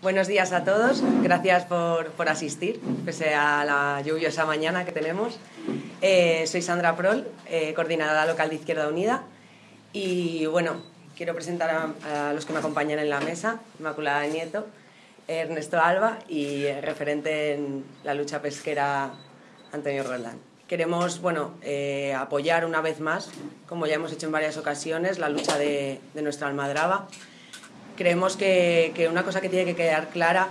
Buenos días a todos, gracias por, por, asistir, pese a la lluviosa mañana que tenemos. Eh, soy Sandra Prol, eh, coordinadora local de Izquierda Unida, y bueno, quiero presentar a, los que me acompañan en la mesa, Inmaculada Nieto, Ernesto Alba y eh, referente en la lucha pesquera Antonio Roldán. Queremos bueno, eh, apoyar una vez más, como ya hemos hecho en varias ocasiones, la lucha de, de nuestra almadraba creemos que, que, una cosa que tiene que quedar clara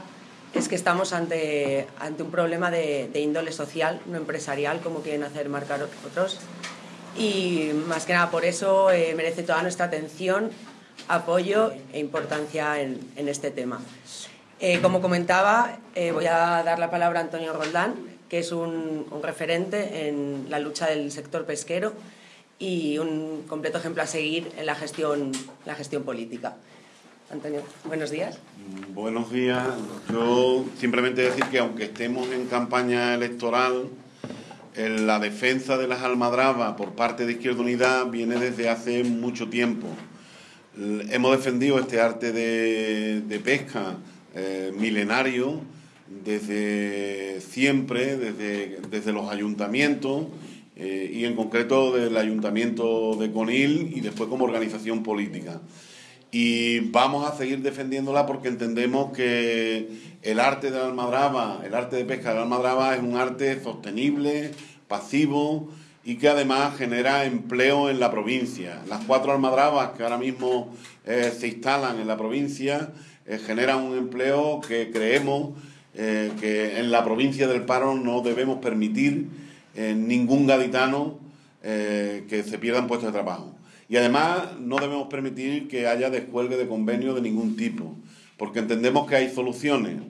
es que estamos ante, ante un problema de, de, índole social, no empresarial, como quieren hacer marcar otros. Y más que nada por eso eh, merece toda nuestra atención, apoyo e importancia en, en este tema. Eh, como comentaba, eh, voy a dar la palabra a Antonio Roldán, que es un, un referente en la lucha del sector pesquero y un completo ejemplo a seguir en la gestión, la gestión política. Antonio, buenos días. Buenos días. Yo simplemente decir que aunque estemos en campaña electoral, la defensa de las almadrabas por parte de Izquierda Unida viene desde hace mucho tiempo. Hemos defendido este arte de, de pesca eh, milenario desde siempre, desde, desde los ayuntamientos eh, y en concreto del ayuntamiento de Conil y después como organización política y vamos a seguir defendiéndola porque entendemos que el arte de la almadraba, el arte de pesca de la almadraba es un arte sostenible, pasivo y que además genera empleo en la provincia. Las cuatro almadrabas que ahora mismo eh, se instalan en la provincia eh, generan un empleo que creemos eh, que en la provincia del Paro no debemos permitir ningún gaditano que se pierdan puestos de trabajo. Y además no debemos permitir que haya descuelgue de convenio de ningún tipo, porque entendemos que hay soluciones.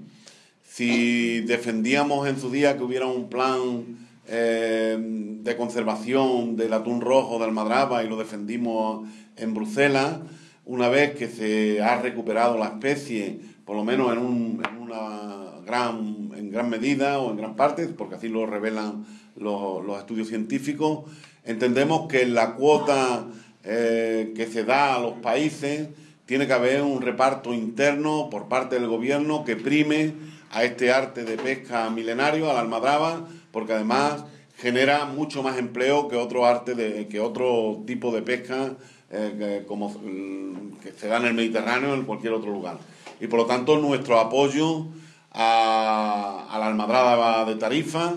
Si defendíamos en su día que hubiera un plan eh, de conservación del atún rojo de Almadraba y lo defendimos en Bruselas, una vez que se ha recuperado la especie, por lo menos en, un, en una gran, en gran medida o en gran parte, porque así lo revelan los, los estudios científicos, entendemos que la cuota eh, que se da a los países, tiene que haber un reparto interno por parte del gobierno que prime a este arte de pesca milenario, a la almadraba, porque además genera mucho más empleo que otro arte de, que otro tipo de pesca eh, que, como que se da en el Mediterráneo o en cualquier otro lugar. Y por lo tanto nuestro apoyo a, a la almadraba de Tarifa,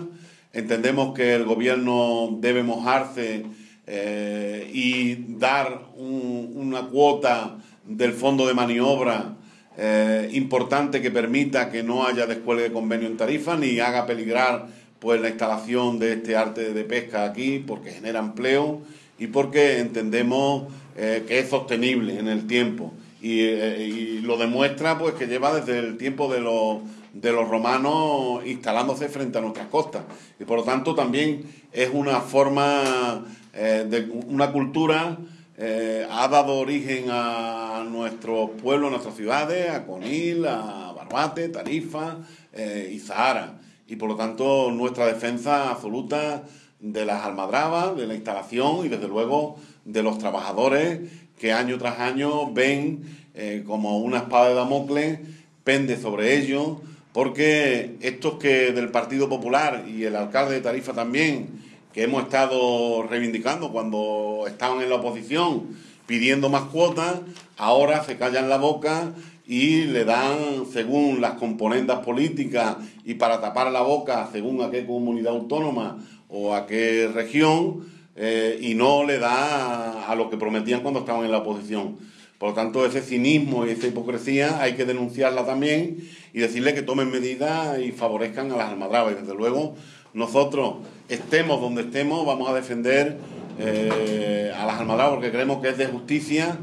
entendemos que el gobierno debe mojarse eh, y dar un, una cuota del fondo de maniobra eh, importante que permita que no haya descuelgue de convenio en tarifa ni haga peligrar pues la instalación de este arte de pesca aquí porque genera empleo y porque entendemos eh, que es sostenible en el tiempo. Y, y, lo demuestra pues que lleva desde el tiempo de los de los romanos instalándose frente a nuestras costas y por lo tanto también es una forma eh, de una cultura eh, ha dado origen a nuestros pueblos, a nuestras ciudades, a Conil, a Barbate, Tarifa eh, y Zahara. Y por lo tanto nuestra defensa absoluta de las almadrabas, de la instalación y desde luego de los trabajadores que año tras año ven eh, como una espada de Damocles pende sobre ellos, porque estos que del Partido Popular y el alcalde de Tarifa también, que hemos estado reivindicando cuando estaban en la oposición, pidiendo más cuotas, ahora se callan la boca y le dan, según las componentes políticas y para tapar la boca, según a qué comunidad autónoma o a qué región, eh, y no le da a lo que prometían cuando estaban en la oposición. Por lo tanto, ese cinismo y esa hipocresía hay que denunciarla también y decirle que tomen medidas y favorezcan a las almadrabas. Y desde luego, nosotros estemos donde estemos, vamos a defender eh, a las almadrabas porque creemos que es de justicia,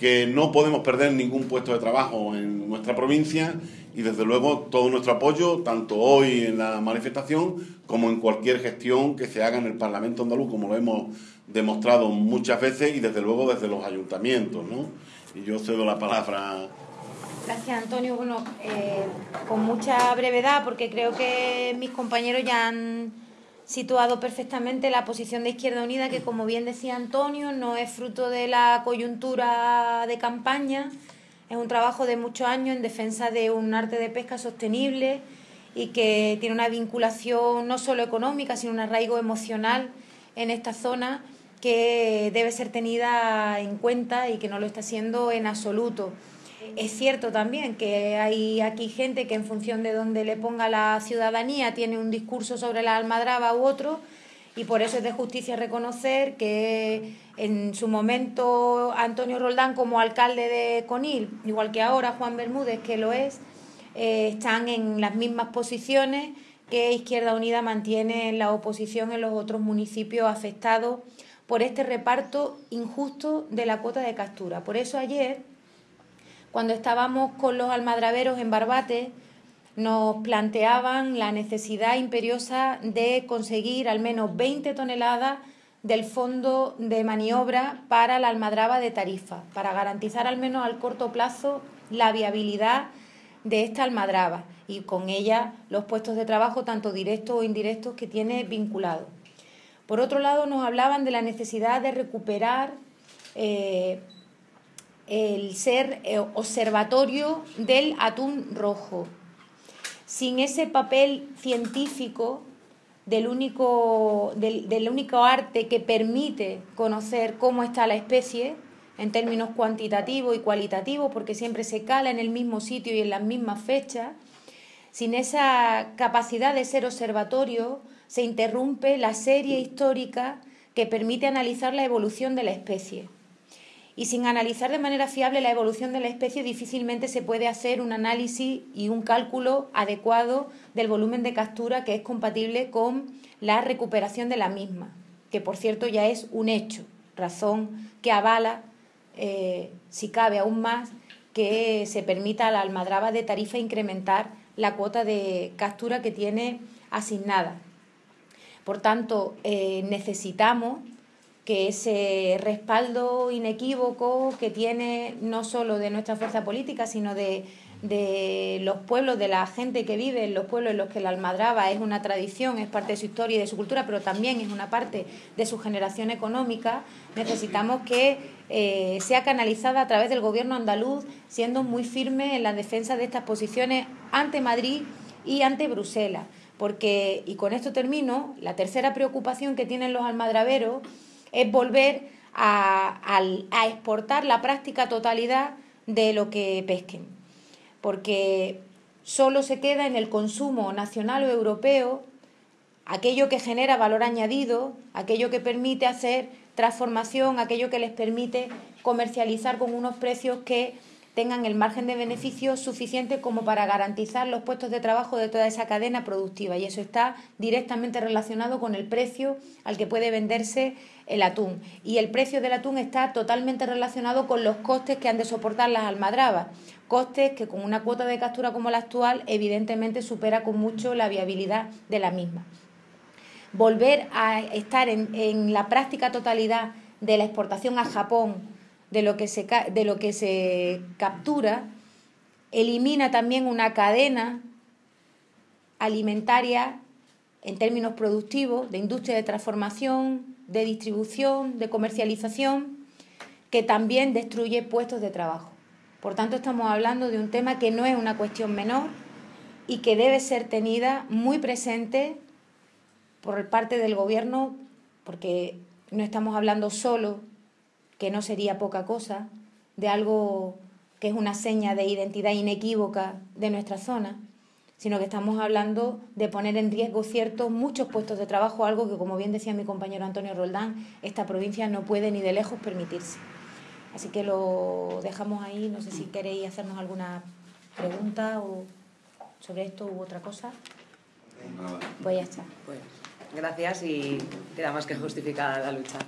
que no podemos perder ningún puesto de trabajo en nuestra provincia y desde luego todo nuestro apoyo, tanto hoy en la manifestación como en cualquier gestión que se haga en el Parlamento andaluz, como lo hemos demostrado muchas veces y desde luego desde los ayuntamientos. ¿no? Y yo cedo la palabra. Gracias, Antonio. Bueno, eh, con mucha brevedad, porque creo que mis compañeros ya han situado perfectamente la posición de Izquierda Unida, que como bien decía Antonio, no es fruto de la coyuntura de campaña, Es un trabajo de muchos años en defensa de un arte de pesca sostenible y que tiene una vinculación no solo económica, sino un arraigo emocional en esta zona que debe ser tenida en cuenta y que no lo está haciendo en absoluto. Es cierto también que hay aquí gente que en función de donde le ponga la ciudadanía tiene un discurso sobre la almadraba u otro y por eso es de justicia reconocer que en su momento Antonio Roldán como alcalde de Conil, igual que ahora Juan Bermúdez que lo es, eh, están en las mismas posiciones que Izquierda Unida mantiene en la oposición en los otros municipios afectados por este reparto injusto de la cuota de captura. Por eso ayer, cuando estábamos con los almadraveros en Barbate, nos planteaban la necesidad imperiosa de conseguir al menos 20 toneladas del fondo de maniobra para la almadraba de tarifa, para garantizar al menos al corto plazo la viabilidad de esta almadraba y con ella los puestos de trabajo, tanto directos o indirectos, que tiene vinculado. Por otro lado, nos hablaban de la necesidad de recuperar eh, el ser eh, observatorio del atún rojo. Sin ese papel científico del único, del único arte que permite conocer cómo está la especie, en términos cuantitativos y cualitativos, porque siempre se cala en el mismo sitio y en las mismas fechas, sin esa capacidad de ser observatorio, se interrumpe la serie histórica que permite analizar la evolución de la especie. Y sin analizar de manera fiable la evolución de la especie, difícilmente se puede hacer un análisis y un cálculo adecuado del volumen de captura que es compatible con la recuperación de la misma, que por cierto ya es un hecho, razón que avala eh, si cabe aún más, que se permita a la almadraba de tarifa incrementar la cuota de captura que tiene asignada. Por tanto, eh, necesitamos que ese respaldo inequívoco que tiene no solo de nuestra fuerza política, sino de de los pueblos, de la gente que vive en los pueblos en los que la almadraba es una tradición, es parte de su historia y de su cultura, pero también es una parte de su generación económica, necesitamos que eh, sea canalizada a través del gobierno andaluz, siendo muy firme en la defensa de estas posiciones ante Madrid y ante Bruselas. Porque, y con esto termino, la tercera preocupación que tienen los almadraveros es volver a, a exportar la práctica totalidad de lo que pesquen porque solo se queda en el consumo nacional o europeo aquello que genera valor añadido, aquello que permite hacer transformación, aquello que les permite comercializar con unos precios que tengan el margen de beneficio suficiente como para garantizar los puestos de trabajo de toda esa cadena productiva. Y eso está directamente relacionado con el precio al que puede venderse el atún. Y el precio del atún está totalmente relacionado con los costes que han de soportar las almadrabas. Costes que con una cuota de captura como la actual evidentemente supera con mucho la viabilidad de la misma. Volver a estar en, en la práctica totalidad de la exportación a Japón de lo que se, de lo que se captura, elimina también una cadena alimentaria en términos productivos, de industria de transformación, de distribución, de comercialización, que también destruye puestos de trabajo. Por tanto, estamos hablando de un tema que no es una cuestión menor y que debe ser tenida muy presente por parte del Gobierno, porque no estamos hablando solo que no sería poca cosa, de algo que es una seña de identidad inequívoca de nuestra zona, sino que estamos hablando de poner en riesgo ciertos muchos puestos de trabajo, algo que, como bien decía mi compañero Antonio Roldán, esta provincia no puede ni de lejos permitirse. Así que lo dejamos ahí, no sé si queréis hacernos alguna pregunta o sobre esto u otra cosa. Pues ya está. Pues gracias y queda más que justificada la lucha.